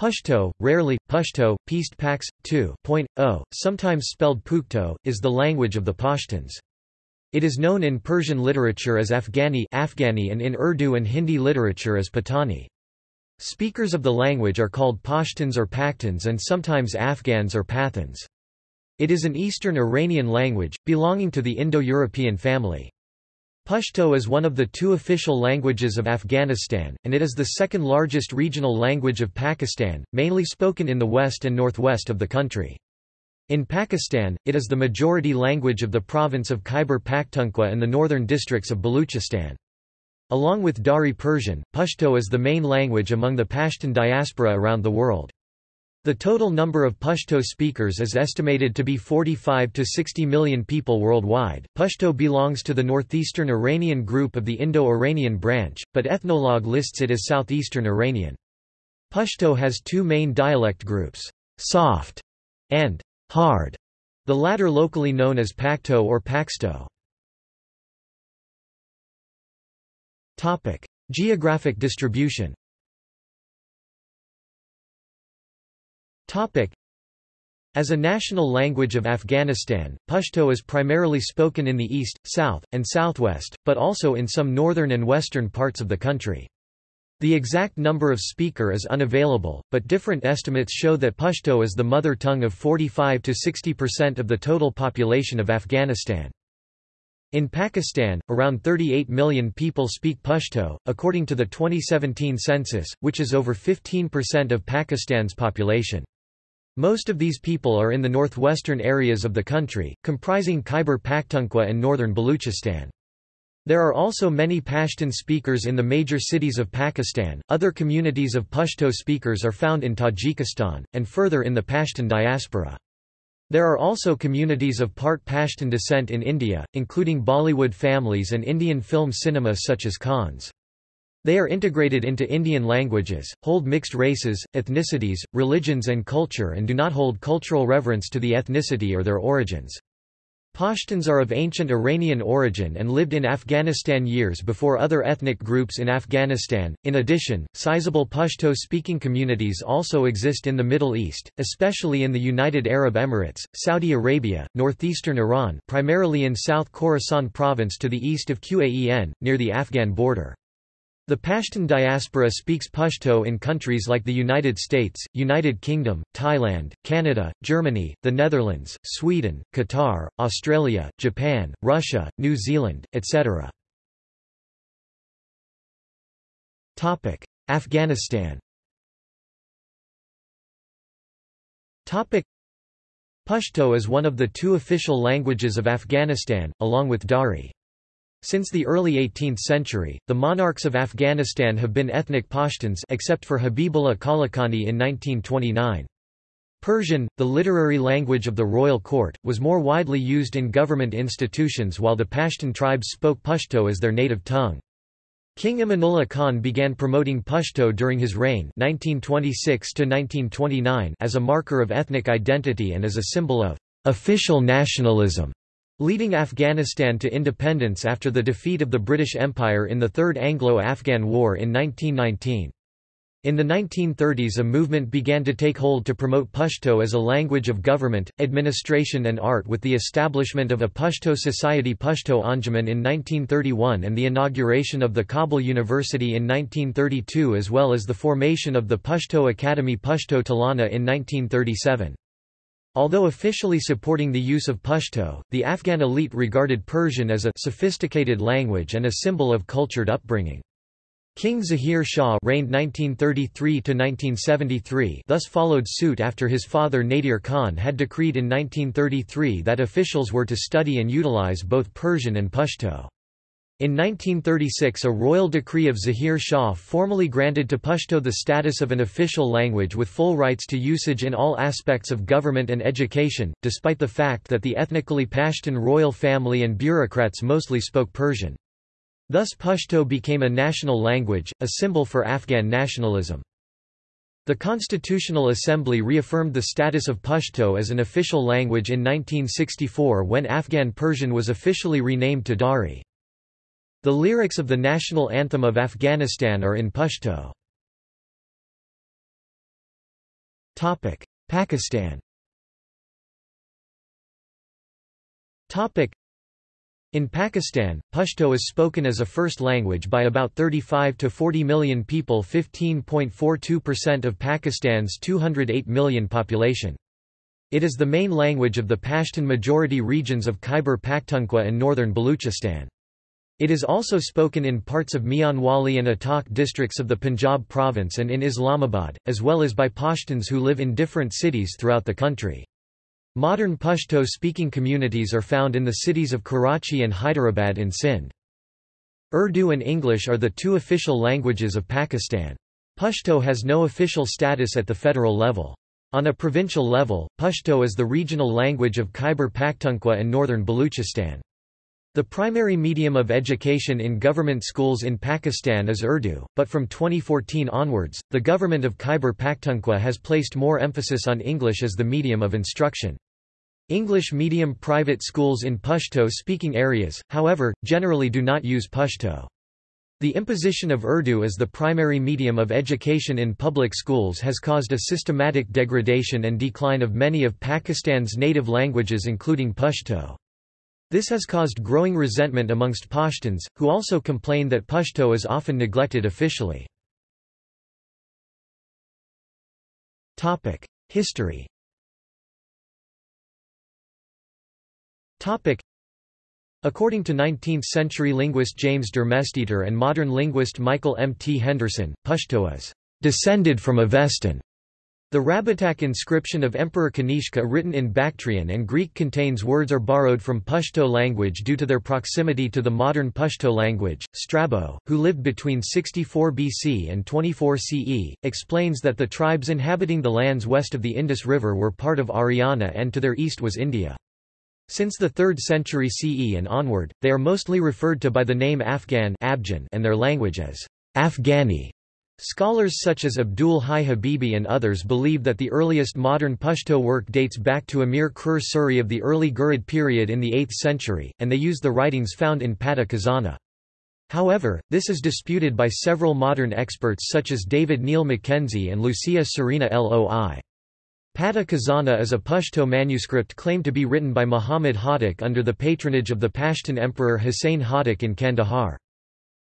Pashto, rarely, Pashto, Peast Pax, 2.0, sometimes spelled Pukhto, is the language of the Pashtuns. It is known in Persian literature as Afghani, Afghani and in Urdu and Hindi literature as Patani. Speakers of the language are called Pashtuns or Pakhtuns and sometimes Afghans or Pathans. It is an Eastern Iranian language, belonging to the Indo-European family. Pashto is one of the two official languages of Afghanistan, and it is the second largest regional language of Pakistan, mainly spoken in the west and northwest of the country. In Pakistan, it is the majority language of the province of Khyber Pakhtunkhwa and the northern districts of Baluchistan. Along with Dari Persian, Pashto is the main language among the Pashtun diaspora around the world. The total number of Pashto speakers is estimated to be 45 to 60 million people worldwide. Pashto belongs to the northeastern Iranian group of the Indo-Iranian branch, but Ethnologue lists it as southeastern Iranian. Pashto has two main dialect groups, soft and hard, the latter locally known as Pakto or Paksto. Topic: Geographic distribution. As a national language of Afghanistan, Pashto is primarily spoken in the east, south, and southwest, but also in some northern and western parts of the country. The exact number of speaker is unavailable, but different estimates show that Pashto is the mother tongue of 45 to 60% of the total population of Afghanistan. In Pakistan, around 38 million people speak Pashto, according to the 2017 census, which is over 15% of Pakistan's population. Most of these people are in the northwestern areas of the country, comprising Khyber Pakhtunkhwa and northern Baluchistan. There are also many Pashtun speakers in the major cities of Pakistan. Other communities of Pashto speakers are found in Tajikistan, and further in the Pashtun diaspora. There are also communities of part Pashtun descent in India, including Bollywood families and Indian film cinema such as Khans. They are integrated into Indian languages, hold mixed races, ethnicities, religions and culture and do not hold cultural reverence to the ethnicity or their origins. Pashtuns are of ancient Iranian origin and lived in Afghanistan years before other ethnic groups in Afghanistan. In addition, sizable Pashto speaking communities also exist in the Middle East, especially in the United Arab Emirates, Saudi Arabia, northeastern Iran, primarily in South Khorasan province to the east of Qaen, near the Afghan border. The Pashtun diaspora speaks Pashto in countries like the United States, United Kingdom, Thailand, Canada, Germany, the Netherlands, Sweden, Qatar, Australia, Japan, Russia, New Zealand, etc. Afghanistan Pashto is one of the two official languages of Afghanistan, along with Dari. Since the early 18th century, the monarchs of Afghanistan have been ethnic Pashtuns except for Habibullah Kalakani in 1929. Persian, the literary language of the royal court, was more widely used in government institutions while the Pashtun tribes spoke Pashto as their native tongue. King Amanullah Khan began promoting Pashto during his reign 1926 as a marker of ethnic identity and as a symbol of official nationalism leading Afghanistan to independence after the defeat of the British Empire in the Third Anglo-Afghan War in 1919. In the 1930s a movement began to take hold to promote Pashto as a language of government, administration and art with the establishment of a Pashto Society Pashto Anjuman in 1931 and the inauguration of the Kabul University in 1932 as well as the formation of the Pashto Academy Pashto Tolana in 1937. Although officially supporting the use of Pashto, the Afghan elite regarded Persian as a sophisticated language and a symbol of cultured upbringing. King Zahir Shah reigned 1933–1973 thus followed suit after his father Nadir Khan had decreed in 1933 that officials were to study and utilize both Persian and Pashto. In 1936 a royal decree of Zahir Shah formally granted to Pashto the status of an official language with full rights to usage in all aspects of government and education, despite the fact that the ethnically Pashtun royal family and bureaucrats mostly spoke Persian. Thus Pashto became a national language, a symbol for Afghan nationalism. The Constitutional Assembly reaffirmed the status of Pashto as an official language in 1964 when Afghan Persian was officially renamed to Dari. The lyrics of the national anthem of Afghanistan are in Pashto. Pakistan in Pakistan, Pashto is spoken as a first language by about 35 to 40 million people 15.42% of Pakistan's 208 million population. It is the main language of the Pashtun-majority regions of Khyber Pakhtunkhwa and northern Baluchistan. It is also spoken in parts of Mianwali and Attock districts of the Punjab province and in Islamabad, as well as by Pashtuns who live in different cities throughout the country. Modern Pashto-speaking communities are found in the cities of Karachi and Hyderabad in Sindh. Urdu and English are the two official languages of Pakistan. Pashto has no official status at the federal level. On a provincial level, Pashto is the regional language of Khyber Pakhtunkhwa and northern Baluchistan. The primary medium of education in government schools in Pakistan is Urdu, but from 2014 onwards, the government of Khyber Pakhtunkhwa has placed more emphasis on English as the medium of instruction. English medium private schools in Pashto-speaking areas, however, generally do not use Pashto. The imposition of Urdu as the primary medium of education in public schools has caused a systematic degradation and decline of many of Pakistan's native languages including Pashto. This has caused growing resentment amongst Pashtuns, who also complain that Pashto is often neglected officially. History According to 19th-century linguist James Darmesteter and modern linguist Michael M. T. Henderson, Pashto is descended from Avestan, the Rabatak inscription of Emperor Kanishka written in Bactrian and Greek contains words are borrowed from Pashto language due to their proximity to the modern Pashto language. Strabo, who lived between 64 BC and 24 CE, explains that the tribes inhabiting the lands west of the Indus River were part of Aryana and to their east was India. Since the 3rd century CE and onward, they are mostly referred to by the name Afghan and their language as Afghani. Scholars such as Abdul Hai Habibi and others believe that the earliest modern Pashto work dates back to Amir Kror Suri of the early Ghurid period in the 8th century, and they use the writings found in Pata Khazana. However, this is disputed by several modern experts such as David Neil Mackenzie and Lucia Serena Loi. Pata Khazana is a Pashto manuscript claimed to be written by Muhammad Hotak under the patronage of the Pashtun emperor Hussein Hotak in Kandahar.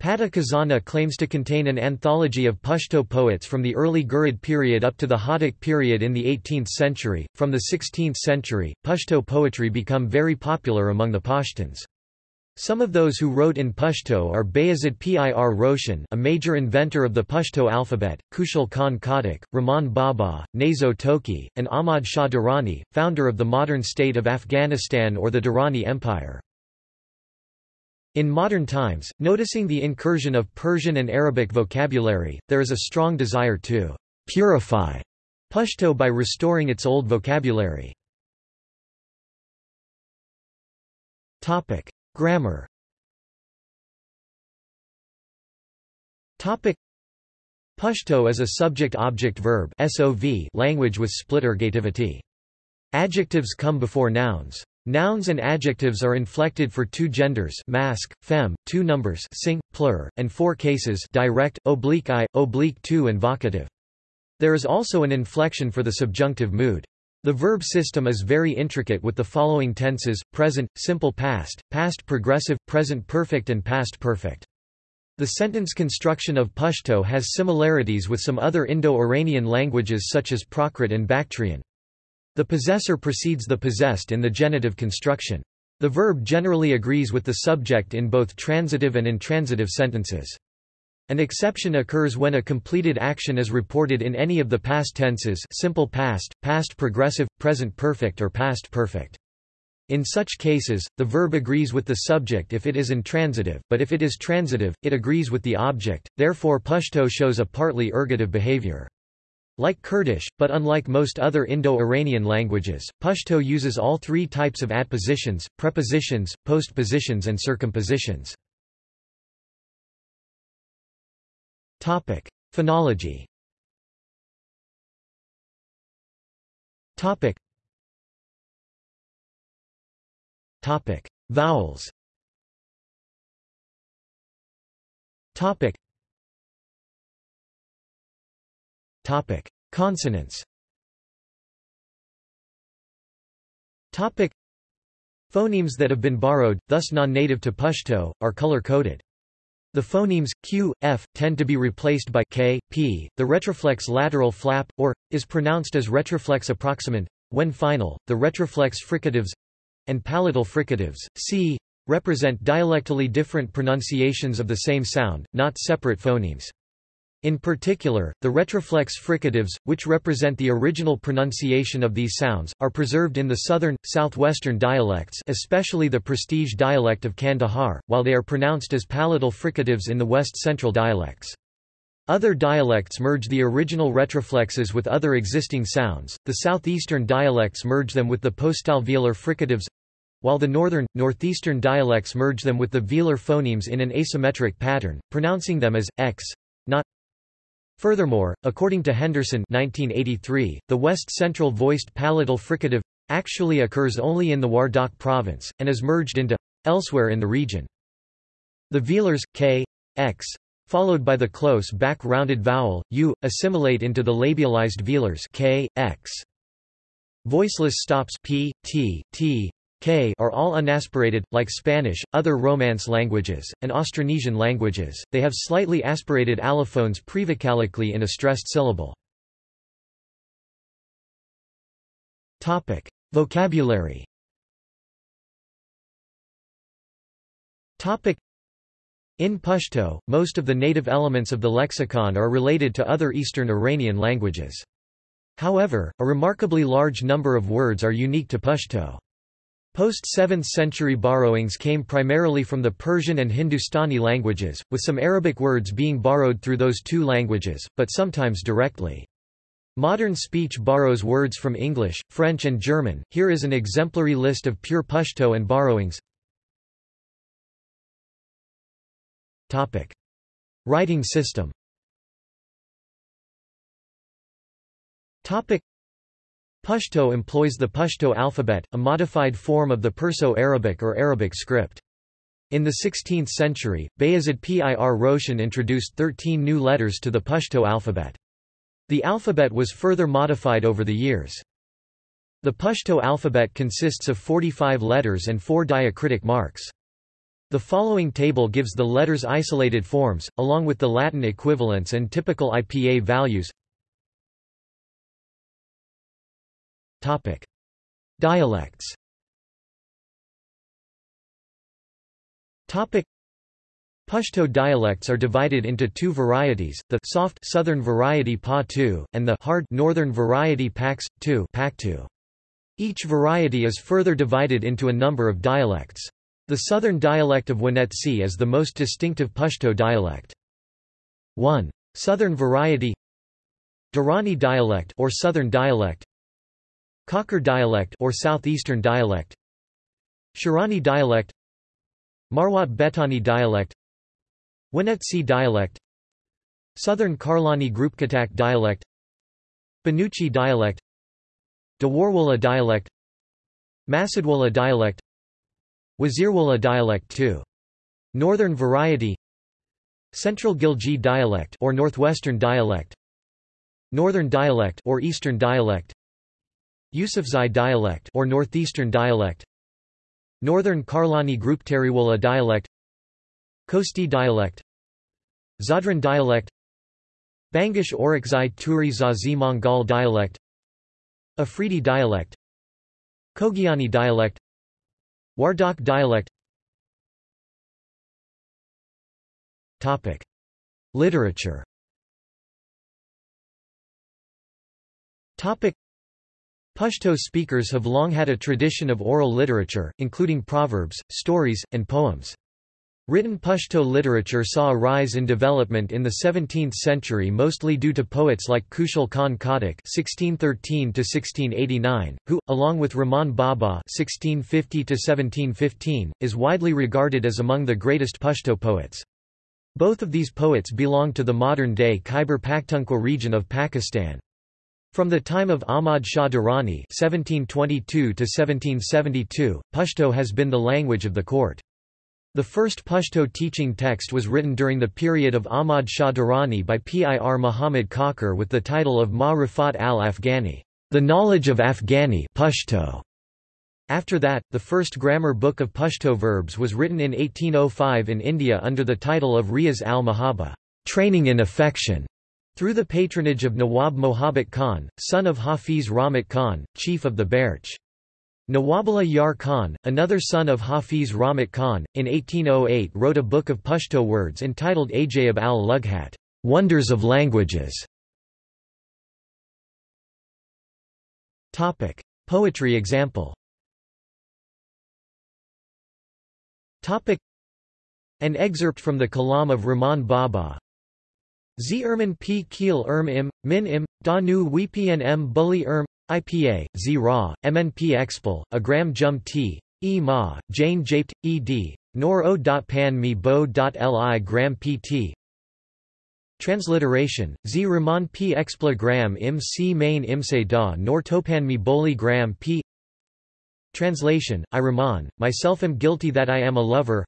Pata Khazana claims to contain an anthology of Pashto poets from the early Ghurid period up to the Hotak period in the 18th century. From the 16th century, Pashto poetry become very popular among the Pashtuns. Some of those who wrote in Pashto are Bayazid Pir Roshan a major inventor of the Pashto alphabet, Khushal Khan Khattak, Rahman Baba, Nazo Tokhi, and Ahmad Shah Durrani, founder of the modern state of Afghanistan or the Durrani Empire. In modern times, noticing the incursion of Persian and Arabic vocabulary, there is a strong desire to purify Pashto by restoring its old vocabulary. Topic: Grammar. Topic: Pashto is a subject-object verb language with split ergativity. Adjectives come before nouns. Nouns and adjectives are inflected for two genders masc, fem, two numbers sing, plur, and four cases direct, oblique i, oblique two and vocative. There is also an inflection for the subjunctive mood. The verb system is very intricate with the following tenses, present, simple past, past progressive, present perfect and past perfect. The sentence construction of Pashto has similarities with some other Indo-Iranian languages such as Prakrit and Bactrian. The possessor precedes the possessed in the genitive construction. The verb generally agrees with the subject in both transitive and intransitive sentences. An exception occurs when a completed action is reported in any of the past tenses simple past, past progressive, present perfect or past perfect. In such cases, the verb agrees with the subject if it is intransitive, but if it is transitive, it agrees with the object, therefore Pashto shows a partly ergative behavior. Like Kurdish, but unlike most other Indo-Iranian languages, Pashto uses all three types of adpositions, prepositions, postpositions and circumpositions. Topic: Phonology. Topic. Topic: Vowels. Topic. Topic. Consonants Topic. Phonemes that have been borrowed, thus non-native to Pashto, are color-coded. The phonemes q, f tend to be replaced by k, p. The retroflex lateral flap or is pronounced as retroflex approximant when final. The retroflex fricatives and palatal fricatives c represent dialectally different pronunciations of the same sound, not separate phonemes. In particular, the retroflex fricatives, which represent the original pronunciation of these sounds, are preserved in the southern, southwestern dialects especially the prestige dialect of Kandahar, while they are pronounced as palatal fricatives in the west-central dialects. Other dialects merge the original retroflexes with other existing sounds, the southeastern dialects merge them with the postalveolar fricatives while the northern, northeastern dialects merge them with the velar phonemes in an asymmetric pattern, pronouncing them as, x, not Furthermore, according to Henderson 1983, the west-central voiced palatal fricative actually occurs only in the Wardak province, and is merged into elsewhere in the region. The velars, k, x, followed by the close back-rounded vowel, u, assimilate into the labialized velars k, x. Voiceless stops p, t, t, K are all unaspirated, like Spanish, other Romance languages, and Austronesian languages, they have slightly aspirated allophones prevocalically in a stressed syllable. Topic. Vocabulary Topic. in Pashto, most of the native elements of the lexicon are related to other Eastern Iranian languages. However, a remarkably large number of words are unique to Pashto. Post-7th century borrowings came primarily from the Persian and Hindustani languages, with some Arabic words being borrowed through those two languages, but sometimes directly. Modern speech borrows words from English, French and German. Here is an exemplary list of pure Pashto and borrowings. Topic: Writing system. Topic: Pashto employs the Pashto alphabet, a modified form of the Perso-Arabic or Arabic script. In the 16th century, Bayezid Pir Roshan introduced 13 new letters to the Pashto alphabet. The alphabet was further modified over the years. The Pashto alphabet consists of 45 letters and four diacritic marks. The following table gives the letters' isolated forms, along with the Latin equivalents and typical IPA values. Topic: Dialects. Topic: Pashto dialects are divided into two varieties, the soft southern variety Pa-Tu, and the hard northern variety Pax-Tu Each variety is further divided into a number of dialects. The southern dialect of Wanetsi is the most distinctive Pashto dialect. 1. Southern variety Durrani dialect or southern dialect Kakar dialect or southeastern dialect Shirani dialect Marwat Betani dialect Wanetsi dialect Southern Karlani Groupkatak dialect Banuchi dialect Dawarwala dialect Masadwala dialect Wazirwala dialect 2. Northern variety Central Ghilji dialect or northwestern dialect Northern dialect or eastern dialect Yusufzai dialect or northeastern dialect Northern Karlani Group Teriwala dialect Khosti dialect Zadran dialect Bangish Orakzai Turi Zazi Mongol dialect Afridi dialect Kogiani dialect Wardak dialect Topic. Literature Topic. Pashto speakers have long had a tradition of oral literature, including proverbs, stories, and poems. Written Pashto literature saw a rise in development in the 17th century mostly due to poets like Khushal Khan Khattak (1613–1689), who, along with Rahman Baba (1650–1715), is widely regarded as among the greatest Pashto poets. Both of these poets belong to the modern-day Khyber Pakhtunkhwa region of Pakistan. From the time of Ahmad Shah Durrani (1722–1772), Pashto has been the language of the court. The first Pashto teaching text was written during the period of Ahmad Shah Durrani by Pir Muhammad Kakar with the title of Ma Rifat al-Afghani, the knowledge of Afghani Pashto. After that, the first grammar book of Pashto verbs was written in 1805 in India under the title of Riyaz al-Mahaba, training in affection, through the patronage of Nawab Mohabbat Khan, son of Hafiz Rahmat Khan, chief of the Berch. Nawabullah Yar Khan, another son of Hafiz Rahmat Khan, in 1808 wrote a book of Pashto words entitled Ajaib al-Lughat, Wonders of Languages. Topic: Poetry example. Topic: An excerpt from the Kalam of Rahman Baba. Z Erman P Keel Erm Im, Min Im, Da Nu Wipn M Bully Erm, IPA, Z Ra, MNP Expel, Agram Jum T, E Ma, Jane Japed, Ed, Nor O. Pan Mi Bo. Li Gram PT. Transliteration, Z Rahman P Expla Gram Im C Main Imse Da Nor Topan Mi Boli Gram P. Translation, I Rahman, myself am guilty that I am a lover.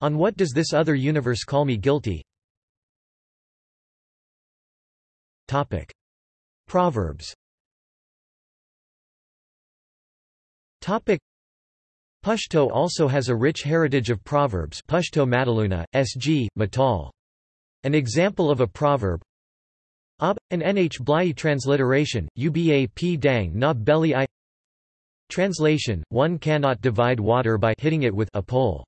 On what does this other universe call me guilty? Topic. Proverbs Topic Pashto also has a rich heritage of proverbs Pashto Mataluna, S.G., Matal. An example of a proverb Ob, an Nh Blai transliteration, Uba p dang na belly i Translation, one cannot divide water by hitting it with a pole.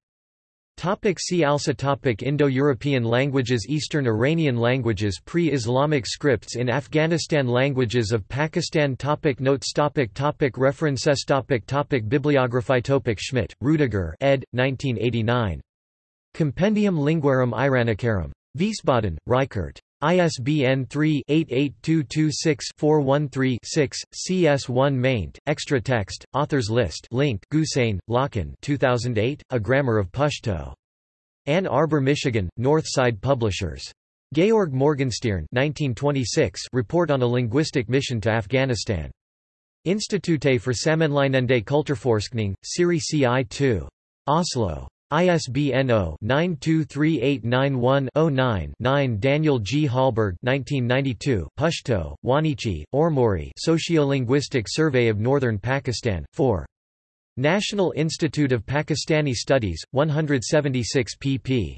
Topic see also topic Indo-European languages Eastern Iranian languages Pre-Islamic scripts in Afghanistan Languages of Pakistan topic Notes topic topic References topic topic Bibliography topic Schmitt, Rudiger ed. 1989. Compendium Linguarum Iranicarum. Wiesbaden, Reichert. ISBN 3-88226-413-6, CS1 maint, extra text, authors list link Gusain, Lachlan 2008, A Grammar of Pashto. Ann Arbor, Michigan, Northside Publishers. Georg Morgenstierne 1926 Report on a Linguistic Mission to Afghanistan. Institute for Sammenlignende Kulturforskning, Serie CI2. Oslo. ISBN 0-923891-09-9 Daniel G. Hallberg 1992 Pashto, Wanichi, Ormuri Sociolinguistic Survey of Northern Pakistan, 4. National Institute of Pakistani Studies, 176 pp.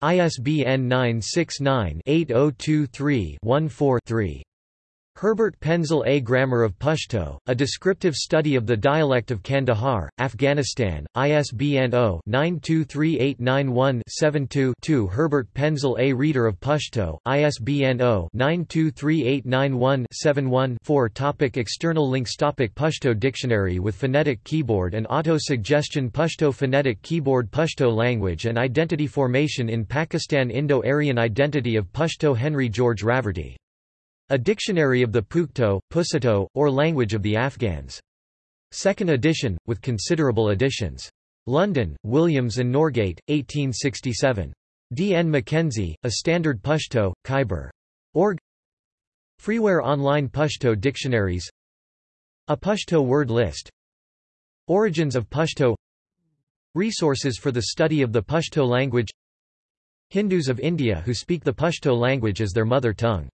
ISBN 969-8023-14-3. Herbert Penzl A. Grammar of Pashto, a descriptive study of the dialect of Kandahar, Afghanistan, ISBN 0-923891-72-2 Herbert Penzl A. Reader of Pashto, ISBN 0-923891-71-4 Topic External links Topic Pashto Dictionary with phonetic keyboard and auto-suggestion Pashto phonetic keyboard Pashto language and identity formation in Pakistan Indo-Aryan identity of Pashto Henry George Raverty a Dictionary of the Pukhto, Pusito, or Language of the Afghans. Second edition, with considerable additions. London, Williams and Norgate, 1867. D. N. Mackenzie, A Standard Pashto, Khyber. Org. Freeware Online Pashto Dictionaries A Pashto word list Origins of Pashto Resources for the study of the Pashto language Hindus of India who speak the Pashto language as their mother tongue